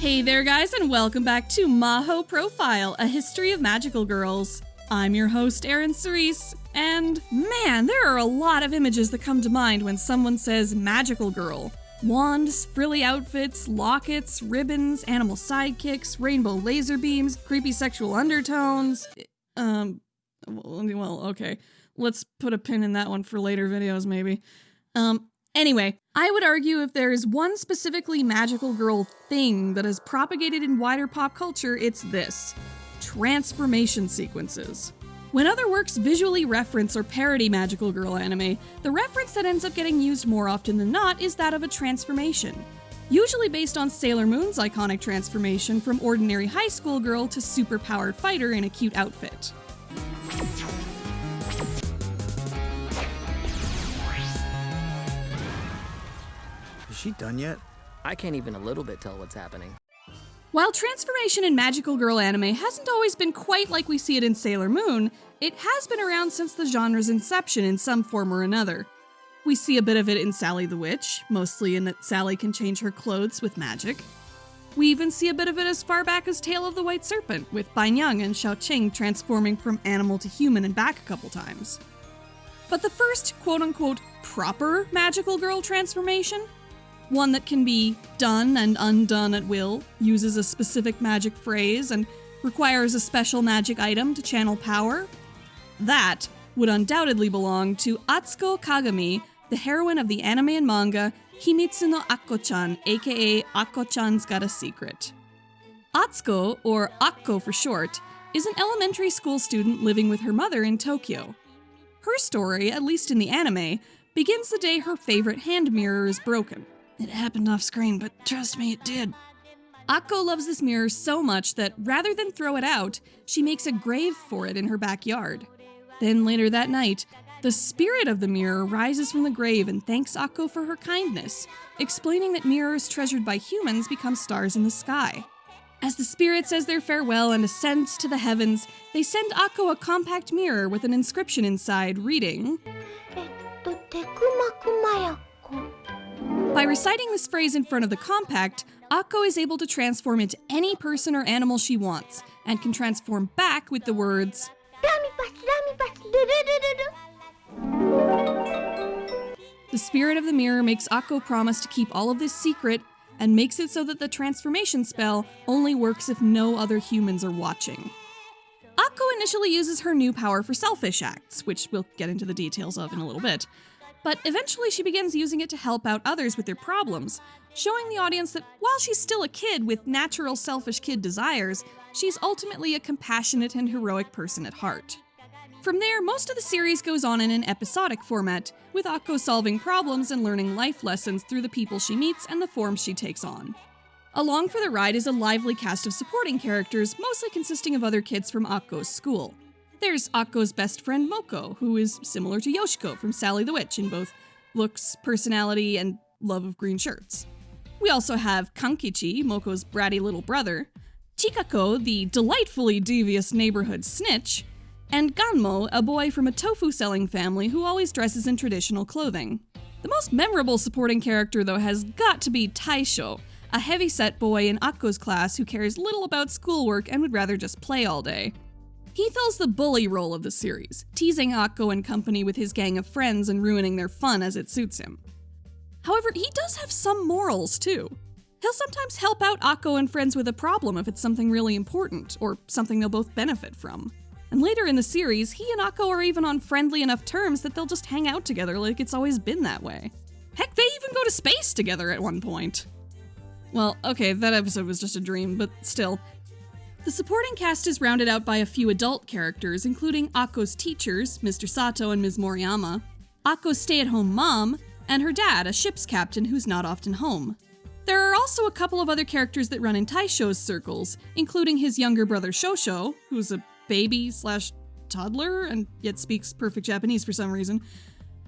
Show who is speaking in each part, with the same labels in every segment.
Speaker 1: Hey there, guys, and welcome back to Maho Profile, a history of magical girls. I'm your host, Erin Cerise, and man, there are a lot of images that come to mind when someone says magical girl. Wands, frilly outfits, lockets, ribbons, animal sidekicks, rainbow laser beams, creepy sexual undertones. Um, well, okay. Let's put a pin in that one for later videos, maybe. Um, anyway, I would argue if there is one specifically magical girl thing that has propagated in wider pop culture, it's this transformation sequences. When other works visually reference or parody magical girl anime, the reference that ends up getting used more often than not is that of a transformation. Usually based on Sailor Moon's iconic transformation from ordinary high school girl to superpowered fighter in a cute outfit.
Speaker 2: She done yet?
Speaker 3: I can't even a little bit tell what's happening.
Speaker 1: While transformation in magical girl anime hasn't always been quite like we see it in Sailor Moon, it has been around since the genre's inception in some form or another. We see a bit of it in Sally the Witch, mostly in that Sally can change her clothes with magic. We even see a bit of it as far back as Tale of the White Serpent, with Banyang and Xiaoqing transforming from animal to human and back a couple times. But the first quote unquote proper magical girl transformation one that can be done and undone at will, uses a specific magic phrase, and requires a special magic item to channel power. That would undoubtedly belong to Atsuko Kagami, the heroine of the anime and manga Himitsu no Akko-chan, aka Akko-chan's Got a Secret. Atsuko, or Akko for short, is an elementary school student living with her mother in Tokyo. Her story, at least in the anime, begins the day her favorite hand mirror is broken. It happened off screen, but trust me, it did. Akko loves this mirror so much that rather than throw it out, she makes a grave for it in her backyard. Then later that night, the spirit of the mirror rises from the grave and thanks Akko for her kindness, explaining that mirrors treasured by humans become stars in the sky. As the spirit says their farewell and ascends to the heavens, they send Akko a compact mirror with an inscription inside reading By reciting this phrase in front of the compact, Akko is able to transform into any person or animal she wants, and can transform back with the words The spirit of the mirror makes Akko promise to keep all of this secret and makes it so that the transformation spell only works if no other humans are watching. Akko initially uses her new power for selfish acts, which we'll get into the details of in a little bit, but eventually she begins using it to help out others with their problems, showing the audience that while she's still a kid with natural selfish kid desires, she's ultimately a compassionate and heroic person at heart. From there, most of the series goes on in an episodic format, with Akko solving problems and learning life lessons through the people she meets and the forms she takes on. Along for the ride is a lively cast of supporting characters, mostly consisting of other kids from Akko's school. There's Akko's best friend Moko, who is similar to Yoshiko from Sally the Witch in both looks, personality, and love of green shirts. We also have Kankichi, Moko's bratty little brother, Chikako, the delightfully devious neighborhood snitch, and Ganmo, a boy from a tofu selling family who always dresses in traditional clothing. The most memorable supporting character, though, has got to be Taisho, a heavyset boy in Akko's class who cares little about schoolwork and would rather just play all day. He fills the bully role of the series, teasing Akko and company with his gang of friends and ruining their fun as it suits him. However, he does have some morals, too. He'll sometimes help out Akko and friends with a problem if it's something really important, or something they'll both benefit from. And later in the series, he and Akko are even on friendly enough terms that they'll just hang out together like it's always been that way. Heck, they even go to space together at one point. Well, okay, that episode was just a dream, but still. The supporting cast is rounded out by a few adult characters, including Akko's teachers, Mr. Sato and Ms. Moriyama, Akko's stay at home mom, and her dad, a ship's captain who's not often home. There are also a couple of other characters that run in Taisho's circles, including his younger brother Shosho, who's a baby slash toddler and yet speaks perfect Japanese for some reason,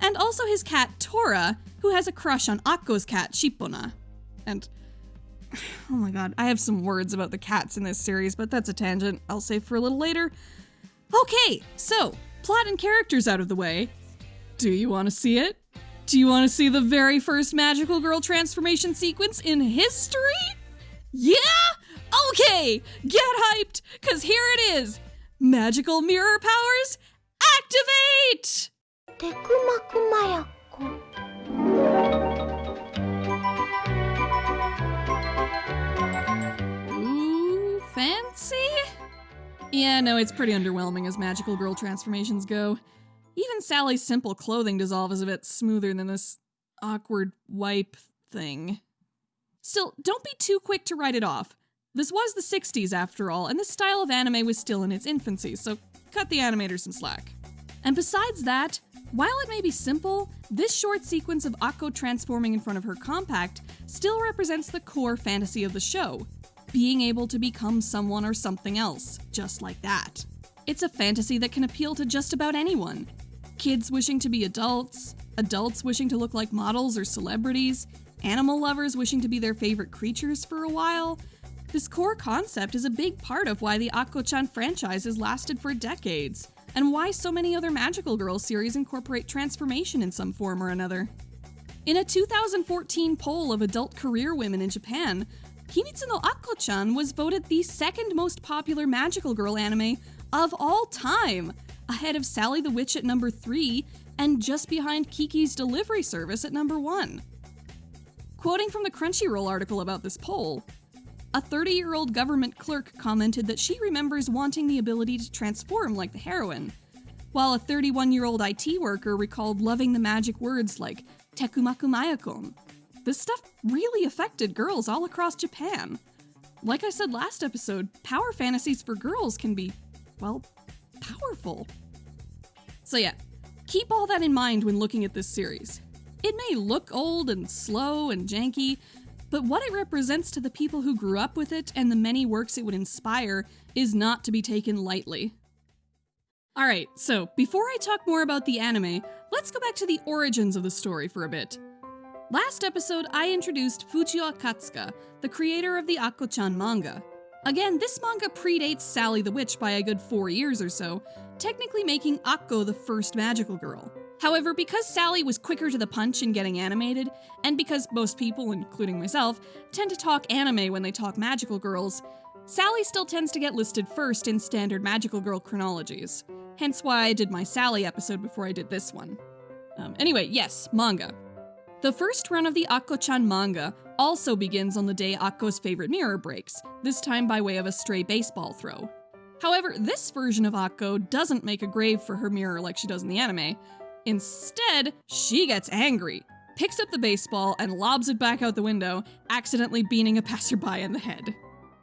Speaker 1: and also his cat Tora, who has a crush on Akko's cat Shippona. And oh my god, I have some words about the cats in this series, but that's a tangent I'll save for a little later. Okay, so plot and characters out of the way. Do you want to see it? Do you want to see the very first magical girl transformation sequence in history? Yeah? Okay, get hyped, because here it is Magical Mirror Powers, activate!
Speaker 4: テ
Speaker 1: fancy? Yeah, no, it's pretty underwhelming as magical girl transformations go. Even Sally's simple clothing dissolve is a bit smoother than this awkward wipe thing. Still, don't be too quick to write it off. This was the 60s after all, and this style of anime was still in its infancy, so cut the animators some slack. And besides that, while it may be simple, this short sequence of Akko transforming in front of her compact still represents the core fantasy of the show being able to become someone or something else, just like that. It's a fantasy that can appeal to just about anyone. Kids wishing to be adults, adults wishing to look like models or celebrities, animal lovers wishing to be their favorite creatures for a while. This core concept is a big part of why the Akko-chan franchise has lasted for decades, and why so many other Magical Girl series incorporate transformation in some form or another. In a 2014 poll of adult career women in Japan, Himitsu no Akko-chan was voted the second most popular magical girl anime of all time, ahead of Sally the Witch at number 3 and just behind Kiki's Delivery Service at number 1. Quoting from the Crunchyroll article about this poll, a 30 year old government clerk commented that she remembers wanting the ability to transform like the heroine, while a 31 year old IT worker recalled loving the magic words like Tekumaku Mayakon. This stuff really affected girls all across Japan. Like I said last episode, power fantasies for girls can be, well, powerful. So, yeah, keep all that in mind when looking at this series. It may look old and slow and janky, but what it represents to the people who grew up with it and the many works it would inspire is not to be taken lightly. Alright, so before I talk more about the anime, let's go back to the origins of the story for a bit. Last episode, I introduced Fujio Akatsuka, the creator of the Akko-chan manga. Again, this manga predates Sally the Witch by a good four years or so, technically making Akko the first magical girl. However, because Sally was quicker to the punch in getting animated, and because most people, including myself, tend to talk anime when they talk magical girls, Sally still tends to get listed first in standard magical girl chronologies. Hence why I did my Sally episode before I did this one. Um, anyway, yes, manga. The first run of the Akko-chan manga also begins on the day Akko's favorite mirror breaks, this time by way of a stray baseball throw. However, this version of Akko doesn't make a grave for her mirror like she does in the anime. Instead, she gets angry, picks up the baseball, and lobs it back out the window, accidentally beating a passerby in the head.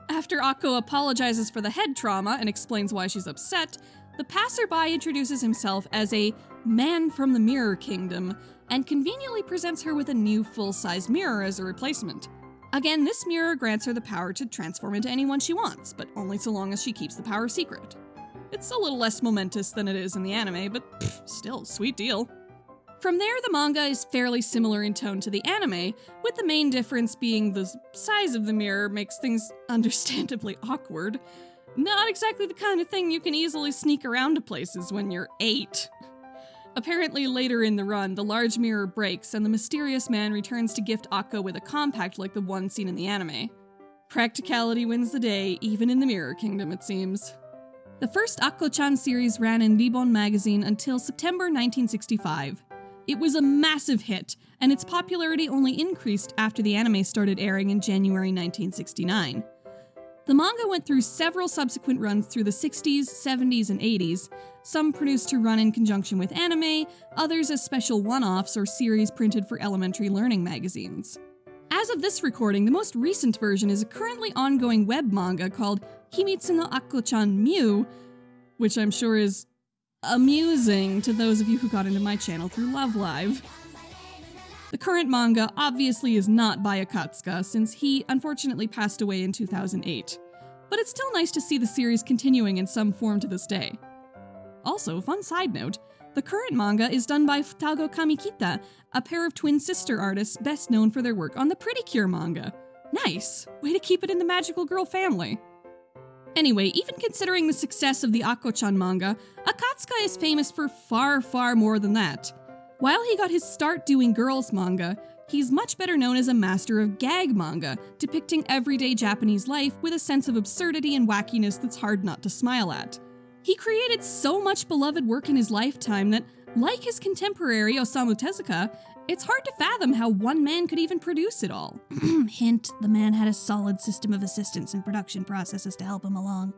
Speaker 1: After Akko apologizes for the head trauma and explains why she's upset, the passerby introduces himself as a man from the Mirror Kingdom and conveniently presents her with a new full size mirror as a replacement. Again, this mirror grants her the power to transform into anyone she wants, but only so long as she keeps the power secret. It's a little less momentous than it is in the anime, but pff, still, sweet deal. From there, the manga is fairly similar in tone to the anime, with the main difference being the size of the mirror makes things understandably awkward. Not exactly the kind of thing you can easily sneak around to places when you're eight. Apparently, later in the run, the large mirror breaks and the mysterious man returns to gift Akko with a compact like the one seen in the anime. Practicality wins the day, even in the Mirror Kingdom, it seems. The first Akko-chan series ran in Ribbon magazine until September 1965. It was a massive hit, and its popularity only increased after the anime started airing in January 1969. The manga went through several subsequent runs through the 60s, 70s, and 80s, some produced to run in conjunction with anime, others as special one offs or series printed for elementary learning magazines. As of this recording, the most recent version is a currently ongoing web manga called Himitsu no Akko-chan Mew, which I'm sure is amusing to those of you who got into my channel through Love Live. The current manga obviously is not by Akatsuka, since he unfortunately passed away in 2008. But it's still nice to see the series continuing in some form to this day. Also, fun side note, the current manga is done by Futago Kamikita, a pair of twin sister artists best known for their work on the Pretty Cure manga. Nice! Way to keep it in the Magical Girl family. Anyway, even considering the success of the Akko-chan manga, Akatsuka is famous for far, far more than that. While he got his start doing girls manga, He's much better known as a master of gag manga, depicting everyday Japanese life with a sense of absurdity and wackiness that's hard not to smile at. He created so much beloved work in his lifetime that, like his contemporary Osamu Tezuka, it's hard to fathom how one man could even produce it all. Hint, the man had a solid system of assistants and production processes to help him along.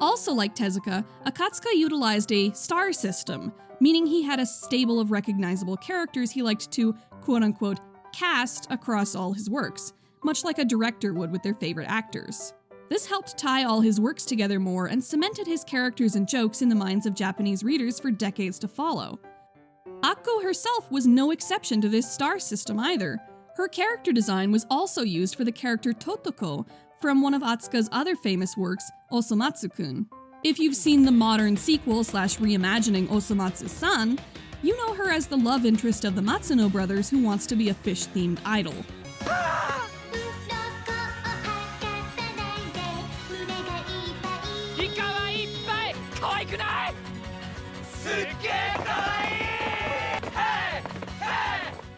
Speaker 1: Also, like Tezuka, Akatsuka utilized a star system, meaning he had a stable of recognizable characters he liked to quote unquote cast across all his works, much like a director would with their favorite actors. This helped tie all his works together more and cemented his characters and jokes in the minds of Japanese readers for decades to follow. Akko herself was no exception to this star system either. Her character design was also used for the character Totoko from one of Akatsuka's other famous works, Osomatsu-kun. If you've seen the modern sequel slash reimagining Osomatsu-san, you know her as the love interest of the Matsuno brothers who wants to be a fish-themed idol.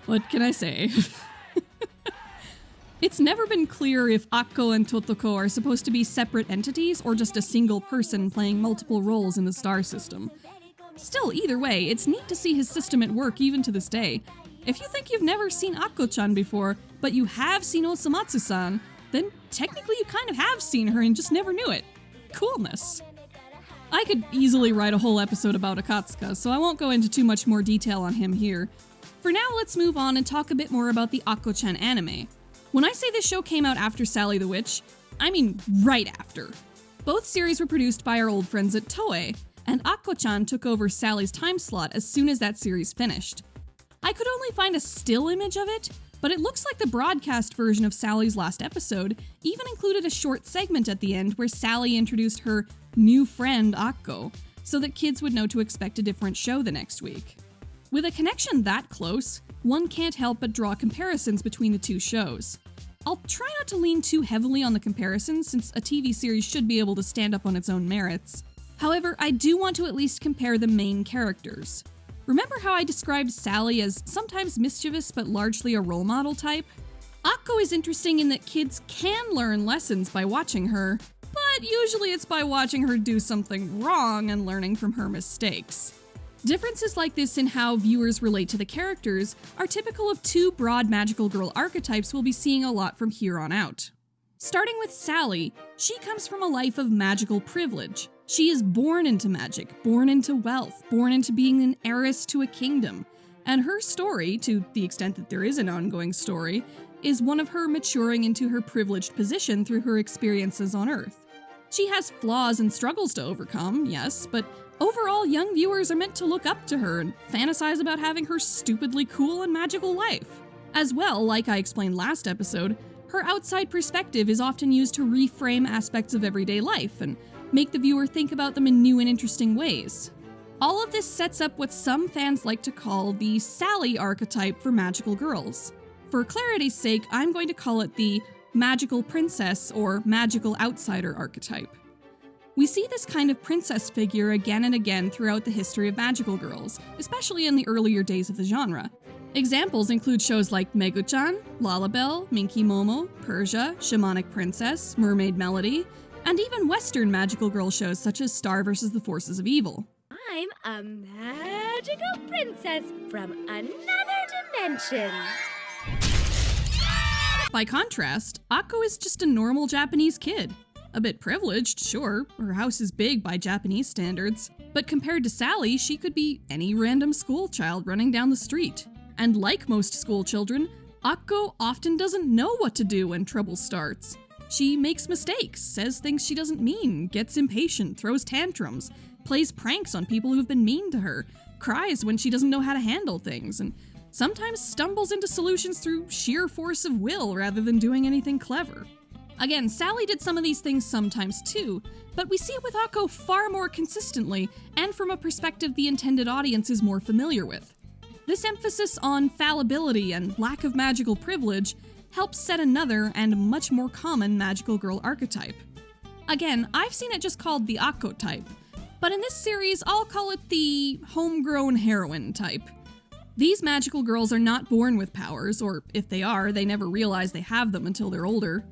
Speaker 1: What can I say? it's never been clear if Akko and Totoko are supposed to be separate entities or just a single person playing multiple roles in the star system. Still, either way, it's neat to see his system at work even to this day. If you think you've never seen Akko-chan before, but you have seen Osomatsu-san, then technically you kind of have seen her and just never knew it. Coolness. I could easily write a whole episode about Akatsuka, so I won't go into too much more detail on him here. For now, let's move on and talk a bit more about the Akko-chan anime. When I say this show came out after Sally the Witch, I mean right after. Both series were produced by our old friends at Toei, and Akko-chan took over Sally's time slot as soon as that series finished. I could only find a still image of it, but it looks like the broadcast version of Sally's last episode even included a short segment at the end where Sally introduced her new friend Akko, so that kids would know to expect a different show the next week. With a connection that close, one can't help but draw comparisons between the two shows. I'll try not to lean too heavily on the comparisons since a TV series should be able to stand up on its own merits. However, I do want to at least compare the main characters. Remember how I described Sally as sometimes mischievous but largely a role model type? Akko is interesting in that kids can learn lessons by watching her, but usually it's by watching her do something wrong and learning from her mistakes. Differences like this in how viewers relate to the characters are typical of two broad magical girl archetypes we'll be seeing a lot from here on out. Starting with Sally, she comes from a life of magical privilege. She is born into magic, born into wealth, born into being an heiress to a kingdom. And her story, to the extent that there is an ongoing story, is one of her maturing into her privileged position through her experiences on Earth. She has flaws and struggles to overcome, yes, but overall, young viewers are meant to look up to her and fantasize about having her stupidly cool and magical life. As well, like I explained last episode, her outside perspective is often used to reframe aspects of everyday life and make the viewer think about them in new and interesting ways. All of this sets up what some fans like to call the Sally archetype for magical girls. For clarity's sake, I'm going to call it the magical princess or magical outsider archetype. We see this kind of princess figure again and again throughout the history of magical girls, especially in the earlier days of the genre. Examples include shows like Megu-chan, Lalabelle, Minky Momo, Persia, Shamanic Princess, Mermaid Melody, and even Western magical girl shows such as Star vs. the Forces of Evil.
Speaker 5: I'm a magical princess from another dimension.
Speaker 1: By contrast, Akko is just a normal Japanese kid. A bit privileged, sure, her house is big by Japanese standards, but compared to Sally, she could be any random school child running down the street. And like most school children, Akko often doesn't know what to do when trouble starts. She makes mistakes, says things she doesn't mean, gets impatient, throws tantrums, plays pranks on people who've been mean to her, cries when she doesn't know how to handle things, and sometimes stumbles into solutions through sheer force of will rather than doing anything clever. Again, Sally did some of these things sometimes too, but we see it with Akko far more consistently and from a perspective the intended audience is more familiar with. This emphasis on fallibility and lack of magical privilege helps set another and much more common magical girl archetype. Again, I've seen it just called the Akko type, but in this series, I'll call it the homegrown heroine type. These magical girls are not born with powers, or if they are, they never realize they have them until they're older,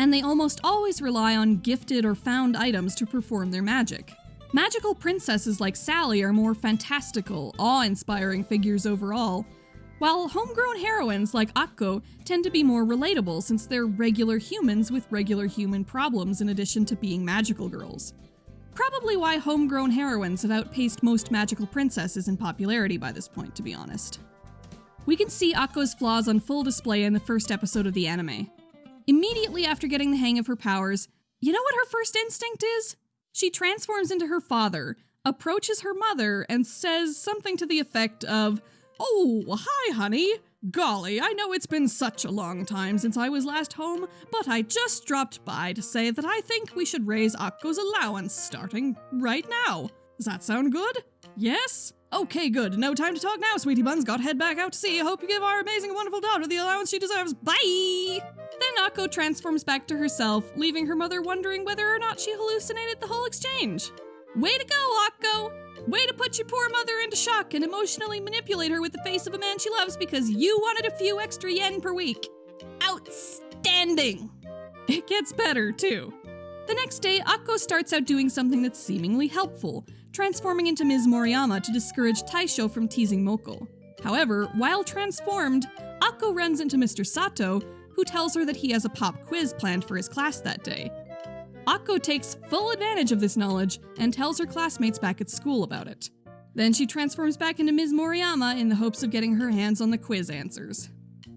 Speaker 1: and they almost always rely on gifted or found items to perform their magic. Magical princesses like Sally are more fantastical, awe inspiring figures overall, while homegrown heroines like Akko tend to be more relatable since they're regular humans with regular human problems in addition to being magical girls. Probably why homegrown heroines have outpaced most magical princesses in popularity by this point, to be honest. We can see Akko's flaws on full display in the first episode of the anime. Immediately after getting the hang of her powers, you know what her first instinct is? She transforms into her father, approaches her mother, and says something to the effect of, Oh, hi, honey. Golly, I know it's been such a long time since I was last home, but I just dropped by to say that I think we should raise Akko's allowance starting right now. Does that sound good? Yes? Okay, good. No time to talk now, sweetie buns. Got head back out to sea. I hope you give our amazing, wonderful daughter the allowance she deserves. Bye! Then Akko transforms back to herself, leaving her mother wondering whether or not she hallucinated the whole exchange. Way to go, Akko! Way to put your poor mother into shock and emotionally manipulate her with the face of a man she loves because you wanted a few extra yen per week. Outstanding! It gets better, too. The next day, Akko starts out doing something that's seemingly helpful, transforming into Ms. Moriyama to discourage Taisho from teasing Moko. However, while transformed, Akko runs into Mr. Sato, who tells her that he has a pop quiz planned for his class that day. Akko takes full advantage of this knowledge and tells her classmates back at school about it. Then she transforms back into Ms. Moriyama in the hopes of getting her hands on the quiz answers.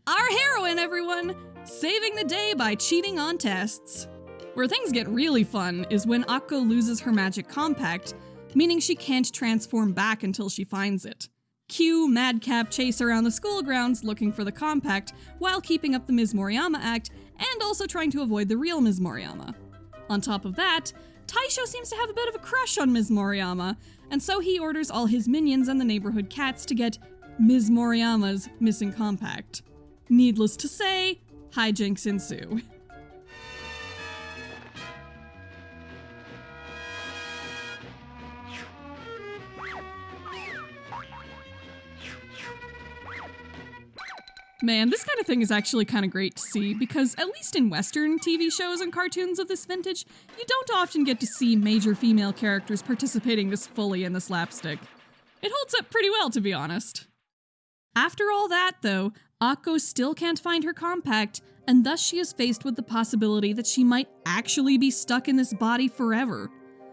Speaker 1: Our heroine, everyone! Saving the day by cheating on tests. Where things get really fun is when Akko loses her magic compact, meaning she can't transform back until she finds it. Cue Madcap chase around the school grounds looking for the compact while keeping up the Ms. Moriyama act and also trying to avoid the real Ms. Moriyama. On top of that, Taisho seems to have a bit of a crush on Ms. Moriyama, and so he orders all his minions and the neighborhood cats to get Ms. Moriyama's missing compact. Needless to say, hijinks ensue. Man, this kind of thing is actually kind of great to see because, at least in Western TV shows and cartoons of this vintage, you don't often get to see major female characters participating this fully in the slapstick. It holds up pretty well, to be honest. After all that, though, Akko still can't find her compact, and thus she is faced with the possibility that she might actually be stuck in this body forever.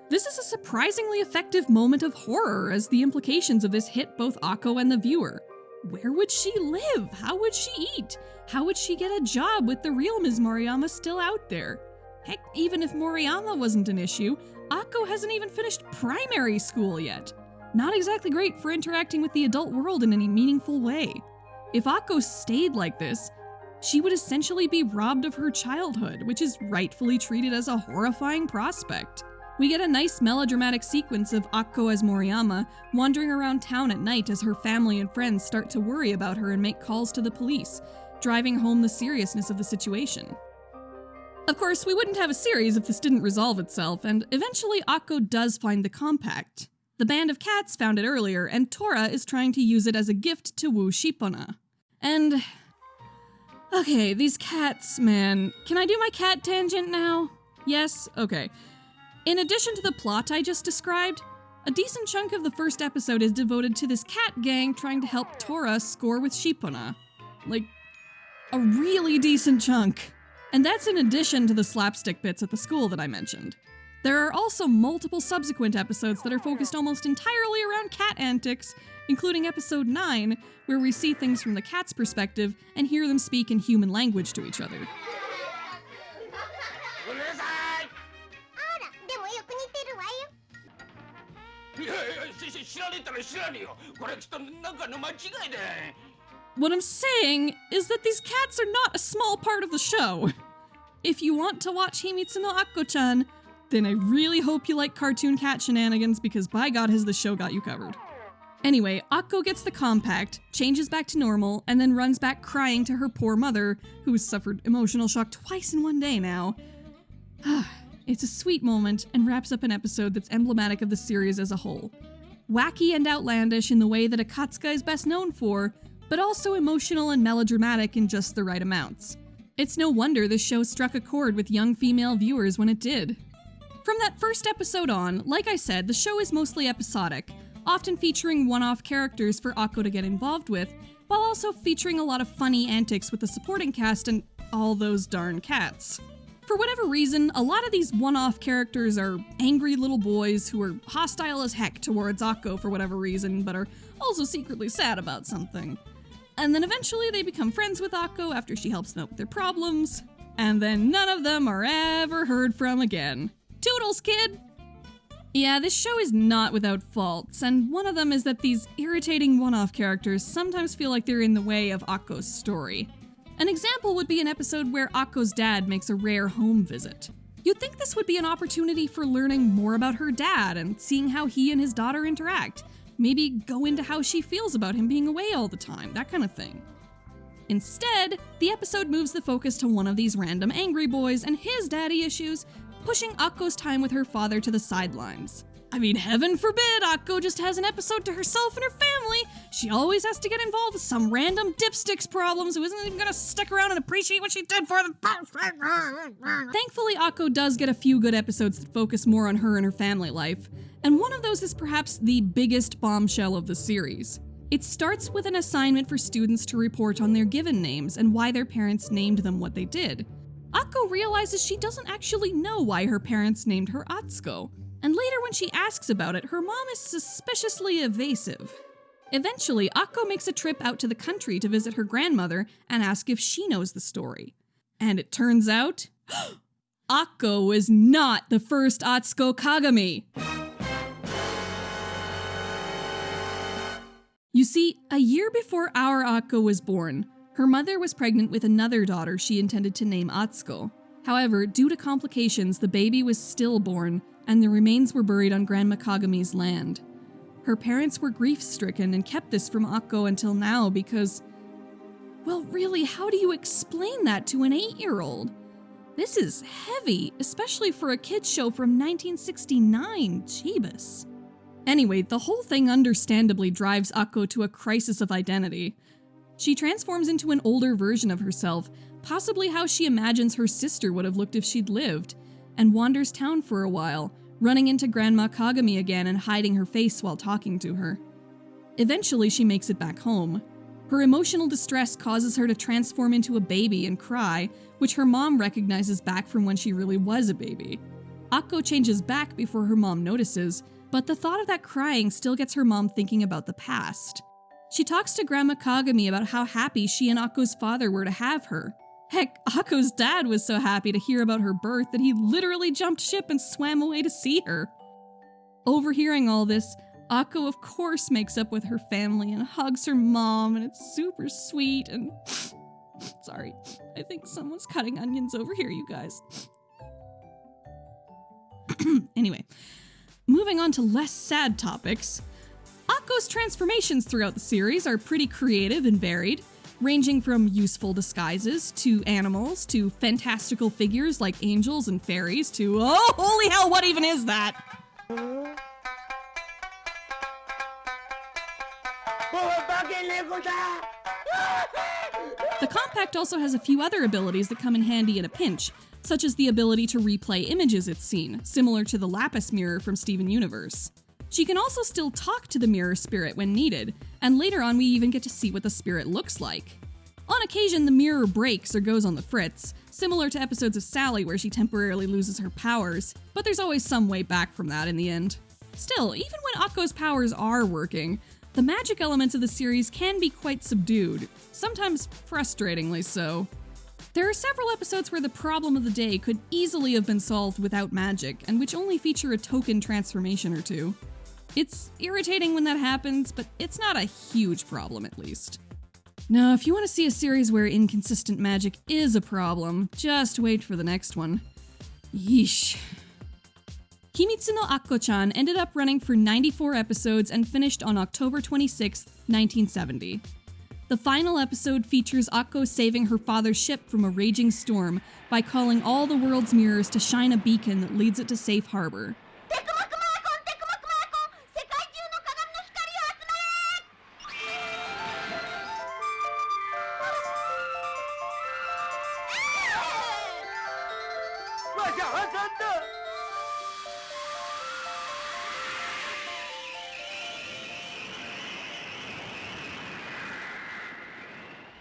Speaker 1: This is a surprisingly effective moment of horror, as the implications of this hit both Akko and the viewer. Where would she live? How would she eat? How would she get a job with the real Ms. Moriyama still out there? Heck, even if Moriyama wasn't an issue, Akko hasn't even finished primary school yet. Not exactly great for interacting with the adult world in any meaningful way. If Akko stayed like this, she would essentially be robbed of her childhood, which is rightfully treated as a horrifying prospect. We get a nice melodramatic sequence of Akko as Moriyama wandering around town at night as her family and friends start to worry about her and make calls to the police, driving home the seriousness of the situation. Of course, we wouldn't have a series if this didn't resolve itself, and eventually Akko does find the compact. The band of cats found it earlier, and Tora is trying to use it as a gift to woo Shippona. And. Okay, these cats, man. Can I do my cat tangent now? Yes? Okay. In addition to the plot I just described, a decent chunk of the first episode is devoted to this cat gang trying to help Tora score with Shippona. Like, a really decent chunk. And that's in addition to the slapstick bits at the school that I mentioned. There are also multiple subsequent episodes that are focused almost entirely around cat antics, including episode 9, where we see things from the cat's perspective and hear them speak in human language to each other.
Speaker 6: しし知らねえったら知らねえよこれきっとなんかの間違いだ
Speaker 1: What I'm saying is that these cats are not a small part of the show. If you want to watch Himitsu no Akko-chan, then I really hope you like cartoon cat shenanigans because by god has the show got you covered. Anyway, Akko gets the compact, changes back to normal, and then runs back crying to her poor mother, who has suffered emotional shock twice in one day now. it's a sweet moment and wraps up an episode that's emblematic of the series as a whole. wacky and outlandish in the way that Akatsuka is best known for, but also emotional and melodramatic in just the right amounts. It's no wonder this show struck a chord with young female viewers when it did. From that first episode on, like I said, the show is mostly episodic, often featuring one off characters for Akko to get involved with, while also featuring a lot of funny antics with the supporting cast and all those darn cats. For whatever reason, a lot of these one off characters are angry little boys who are hostile as heck towards Akko for whatever reason, but are also secretly sad about something. And then eventually they become friends with Akko after she helps them out with their problems, and then none of them are ever heard from again. Toodles, kid! Yeah, this show is not without faults, and one of them is that these irritating one off characters sometimes feel like they're in the way of Akko's story. An example would be an episode where Akko's dad makes a rare home visit. You'd think this would be an opportunity for learning more about her dad and seeing how he and his daughter interact. Maybe go into how she feels about him being away all the time, that kind of thing. Instead, the episode moves the focus to one of these random angry boys and his daddy issues, pushing Akko's time with her father to the sidelines. I mean, heaven forbid Akko just has an episode to herself and her family. She always has to get involved with some random dipsticks problems who isn't even gonna stick around and appreciate what she did for them. Thankfully, Akko does get a few good episodes that focus more on her and her family life, and one of those is perhaps the biggest bombshell of the series. It starts with an assignment for students to report on their given names and why their parents named them what they did. Akko realizes she doesn't actually know why her parents named her Atsuko, and later when she asks about it, her mom is suspiciously evasive. Eventually, Akko makes a trip out to the country to visit her grandmother and ask if she knows the story. And it turns out, Akko was not the first Atsuko Kagami. You see, a year before our Akko was born, her mother was pregnant with another daughter she intended to name Atsuko. However, due to complications, the baby was stillborn and the remains were buried on Grandma Kagami's land. Her parents were grief stricken and kept this from Akko until now because. Well, really, how do you explain that to an eight year old? This is heavy, especially for a kids' show from 1969. Jeebus. Anyway, the whole thing understandably drives Akko to a crisis of identity. She transforms into an older version of herself, possibly how she imagines her sister would have looked if she'd lived, and wanders town for a while, running into Grandma Kagami again and hiding her face while talking to her. Eventually, she makes it back home. Her emotional distress causes her to transform into a baby and cry, which her mom recognizes back from when she really was a baby. Akko changes back before her mom notices, but the thought of that crying still gets her mom thinking about the past. She talks to Grandma Kagami about how happy she and Akko's father were to have her. Heck, Akko's dad was so happy to hear about her birth that he literally jumped ship and swam away to see her. Overhearing all this, Akko, of course, makes up with her family and hugs her mom, and it's super sweet. And sorry, I think someone's cutting onions over here, you guys. anyway, moving on to less sad topics. Akko's transformations throughout the series are pretty creative and varied, ranging from useful disguises to animals to fantastical figures like angels and fairies to oh, holy hell, what even is that? The compact also has a few other abilities that come in handy in a pinch, such as the ability to replay images it's seen, similar to the Lapis mirror from Steven Universe. She can also still talk to the mirror spirit when needed, and later on we even get to see what the spirit looks like. On occasion, the mirror breaks or goes on the fritz, similar to episodes of Sally where she temporarily loses her powers, but there's always some way back from that in the end. Still, even when Akko's powers are working, the magic elements of the series can be quite subdued, sometimes frustratingly so. There are several episodes where the problem of the day could easily have been solved without magic, and which only feature a token transformation or two. It's irritating when that happens, but it's not a huge problem at least. Now, if you want to see a series where inconsistent magic is a problem, just wait for the next one. Yeesh. Himitsu no Akko-chan ended up running for 94 episodes and finished on October 26, 1970. The final episode features Akko saving her father's ship from a raging storm by calling all the world's mirrors to shine a beacon that leads it to safe harbor.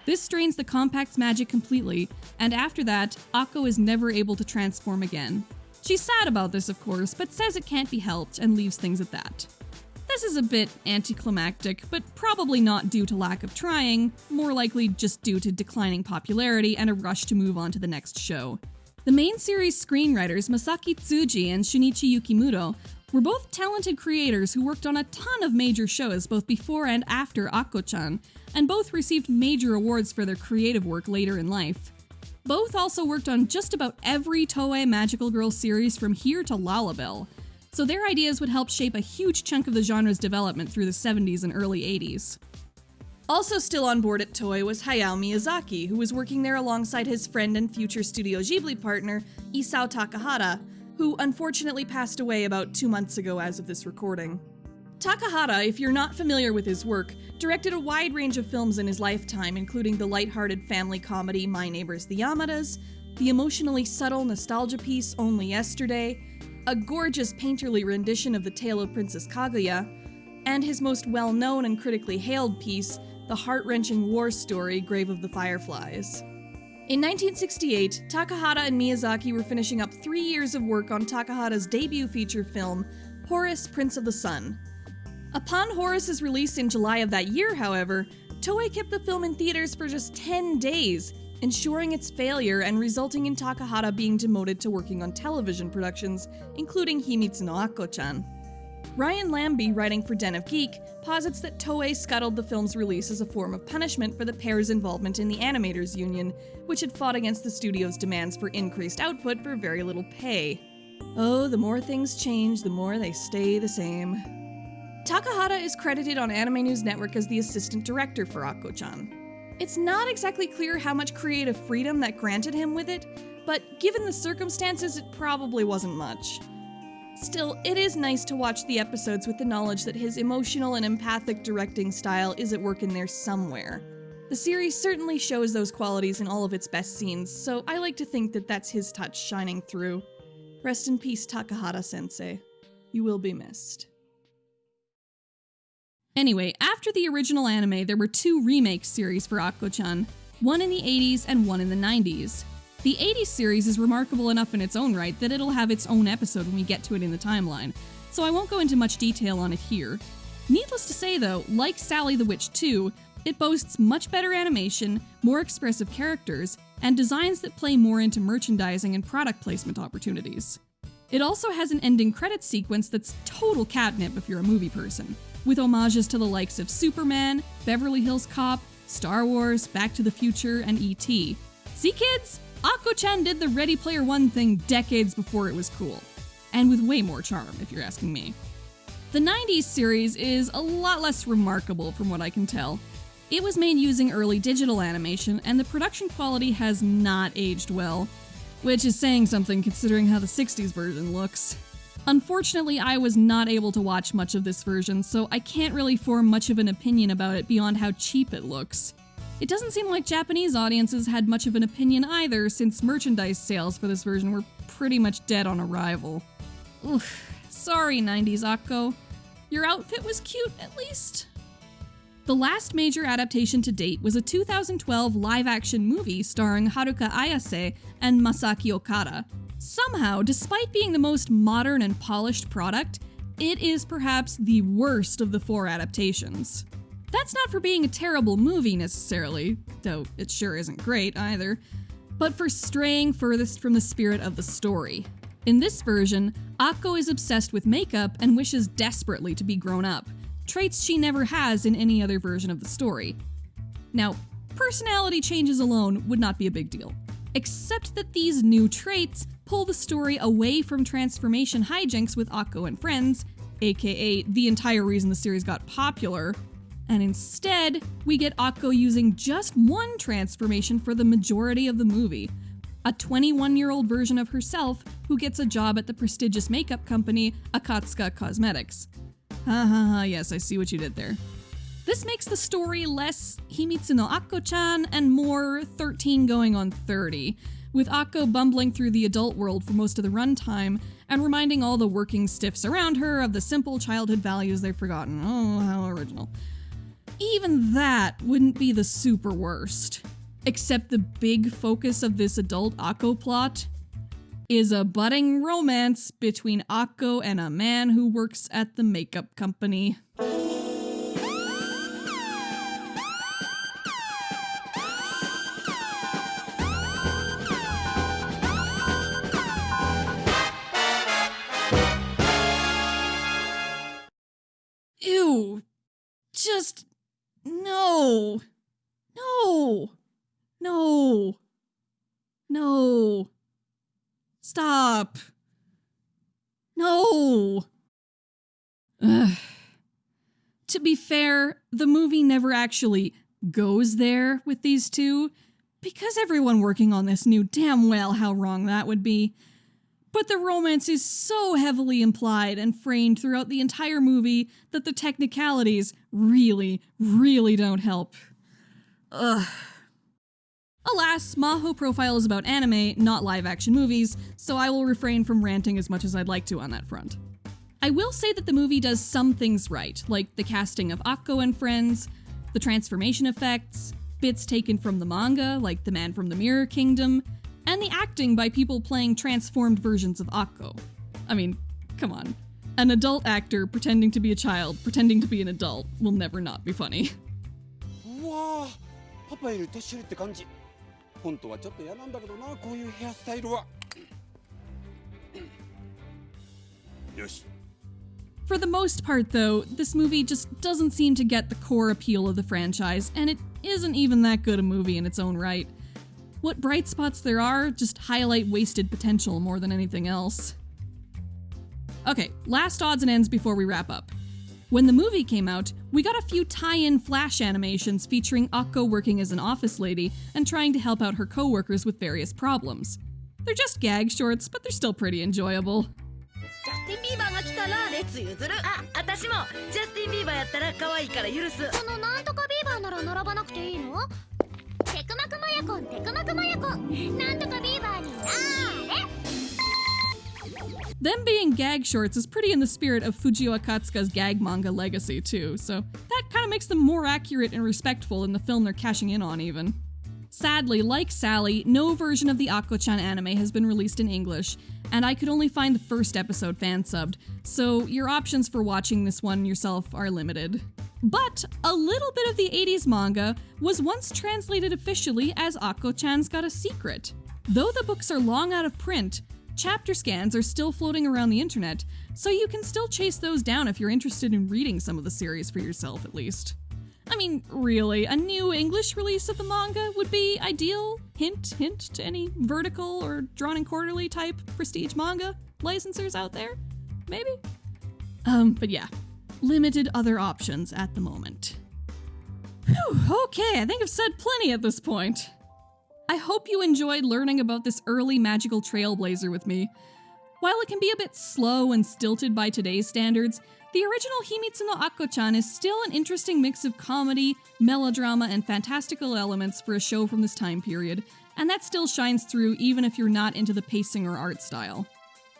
Speaker 1: This strains the compact's magic completely, and after that, Akko is never able to transform again. She's sad about this, of course, but says it can't be helped and leaves things at that. This is a bit anticlimactic, but probably not due to lack of trying, more likely just due to declining popularity and a rush to move on to the next show. The main series screenwriters Masaki Tsuji and Shunichi Yukimuro were both talented creators who worked on a ton of major shows both before and after Akko-chan, and both received major awards for their creative work later in life. Both also worked on just about every Toei Magical Girl series from here to Lalabelle, so their ideas would help shape a huge chunk of the genre's development through the 70s and early 80s. Also still on board at Toei was Hayao Miyazaki, who was working there alongside his friend and future Studio Ghibli partner, Isao Takahata, who unfortunately passed away about two months ago as of this recording. Takahata, if you're not familiar with his work, directed a wide range of films in his lifetime, including the light-hearted family comedy My Neighbors the Yamadas, the emotionally subtle nostalgia piece Only Yesterday, a gorgeous painterly rendition of the tale of Princess Kaguya, and his most well-known and critically hailed piece, the heart-wrenching war story Grave of the Fireflies. In 1968, Takahata and Miyazaki were finishing up three years of work on Takahata's debut feature film, Horus, Prince of the Sun. Upon Horus's release in July of that year, however, Toei kept the film in theaters for just 10 days, ensuring its failure and resulting in Takahata being demoted to working on television productions, including Himitsu no Akko-chan. Ryan Lambie, writing for Den of Geek, posits that Toei scuttled the film's release as a form of punishment for the pair's involvement in the Animators Union, which had fought against the studio's demands for increased output for very little pay. Oh, the more things change, the more they stay the same. Takahata is credited on Anime News Network as the assistant director for Akko-chan. It's not exactly clear how much creative freedom that granted him with it, but given the circumstances, it probably wasn't much. Still, it is nice to watch the episodes with the knowledge that his emotional and empathic directing style is at work in there somewhere. The series certainly shows those qualities in all of its best scenes, so I like to think that that's his touch shining through. Rest in peace, Takahata sensei. You will be missed. Anyway, after the original anime, there were two remake series for Akko-chan, one in the 80s and one in the 90s. The 80s series is remarkable enough in its own right that it'll have its own episode when we get to it in the timeline, so I won't go into much detail on it here. Needless to say, though, like Sally the Witch 2, it boasts much better animation, more expressive characters, and designs that play more into merchandising and product placement opportunities. It also has an ending credits sequence that's total catnip if you're a movie person, with homages to the likes of Superman, Beverly Hills Cop, Star Wars, Back to the Future, and E.T. See, kids? Akko-chan did the Ready Player One thing decades before it was cool. And with way more charm, if you're asking me. The 90s series is a lot less remarkable from what I can tell. It was made using early digital animation, and the production quality has not aged well, which is saying something considering how the 60s version looks. Unfortunately, I was not able to watch much of this version, so I can't really form much of an opinion about it beyond how cheap it looks. It doesn't seem like Japanese audiences had much of an opinion either, since merchandise sales for this version were pretty much dead on arrival. Oof, sorry 90s Akko. Your outfit was cute, at least. The last major adaptation to date was a 2012 live action movie starring Haruka Ayase and Masaki Okada. Somehow, despite being the most modern and polished product, it is perhaps the worst of the four adaptations. That's not for being a terrible movie necessarily, though it sure isn't great either, but for straying furthest from the spirit of the story. In this version, Akko is obsessed with makeup and wishes desperately to be grown up, traits she never has in any other version of the story. Now, personality changes alone would not be a big deal, except that these new traits pull the story away from transformation hijinks with Akko and friends, aka the entire reason the series got popular, and instead, we get Akko using just one transformation for the majority of the movie. A 21 year old version of herself who gets a job at the prestigious makeup company Akatsuka Cosmetics. Ha ha ha, yes, I see what you did there. This makes the story less Himitsu no Akko chan and more 13 going on 30, with Akko bumbling through the adult world for most of the runtime and reminding all the working stiffs around her of the simple childhood values they've forgotten. Oh, how original. Even that wouldn't be the super worst. Except the big focus of this adult Akko plot is a budding romance between Akko and a man who works at the makeup company. Ew. Just no. No. No. No. Stop. No. Ugh. To be fair, the movie never actually goes there with these two, because everyone working on this knew damn well how wrong that would be. But the romance is so heavily implied and framed throughout the entire movie that the technicalities really, really don't help. Ugh. Alas, Maho Profile is about anime, not live action movies, so I will refrain from ranting as much as I'd like to on that front. I will say that the movie does some things right, like the casting of Akko and friends, the transformation effects, bits taken from the manga, like The Man from the Mirror Kingdom, and the acting by people playing transformed versions of Akko. I mean, come on. An adult actor pretending to be a child, pretending to be an adult, will never not be funny.
Speaker 7: うわーパパより年寄りって感じ本当はちょっと嫌なんだけどなこういうヘアスタイルはよし
Speaker 1: For the most part, though, this movie just doesn't seem to get the core appeal of the franchise, and it isn't even that good a movie in its own right. What bright spots there are just highlight wasted potential more than anything else. Okay, last odds and ends before we wrap up. When the movie came out, we got a few tie in flash animations featuring Akko working as an office lady and trying to help out her coworkers with various problems. They're just gag shorts, but they're still pretty enjoyable.
Speaker 4: クマクマヤコンテクマクマヤコンなんとかビーバーになーれ
Speaker 1: Them being gag shorts is pretty in the spirit of Fujiwa Katsuka's gag manga legacy, too, so that kind of makes them more accurate and respectful in the film they're cashing in on, even. Sadly, like Sally, no version of the Akko-chan anime has been released in English, and I could only find the first episode fan subbed, so your options for watching this one yourself are limited. But a little bit of the 80s manga was once translated officially as Akko-chan's Got a Secret. Though the books are long out of print, chapter scans are still floating around the internet, so you can still chase those down if you're interested in reading some of the series for yourself, at least. I mean, really, a new English release of the manga would be ideal. Hint, hint to any vertical or Drawn & Quarterly type prestige manga licensors out there. Maybe? Um, but yeah, limited other options at the moment. Whew, okay, I think I've said plenty at this point. I hope you enjoyed learning about this early magical trailblazer with me. While it can be a bit slow and stilted by today's standards, the original Himitsu no Akko-chan is still an interesting mix of comedy, melodrama, and fantastical elements for a show from this time period, and that still shines through even if you're not into the pacing or art style.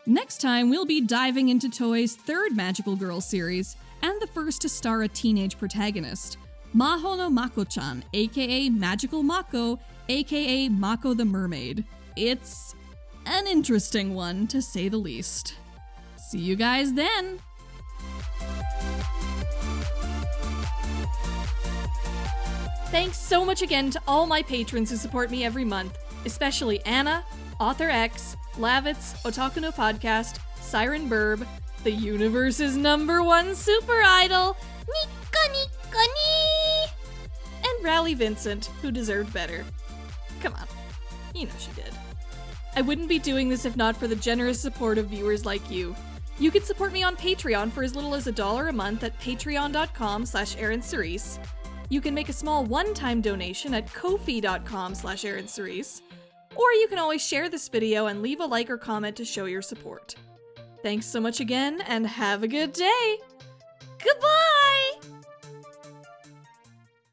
Speaker 1: Next time, we'll be diving into Toei's third Magical Girl series, and the first to star a teenage protagonist, Maho no Mako-chan, aka Magical Mako, aka Mako the Mermaid. It's an interesting one, to say the least. See you guys then! Thanks so much again to all my patrons who support me every month, especially Anna, Author X, Lavitz, Otakuno Podcast, Siren Burb, the universe's number one super idol, Nico Nico Nii, and Rally Vincent, who deserved better. Come on, you know she did. I wouldn't be doing this if not for the generous support of viewers like you. You can support me on Patreon for as little as a dollar a month at patreon.com slash Aaron. You can make a small one-time donation at kofi.com slash Aaron. Or you can always share this video and leave a like or comment to show your support. Thanks so much again, and have a good day! Goodbye!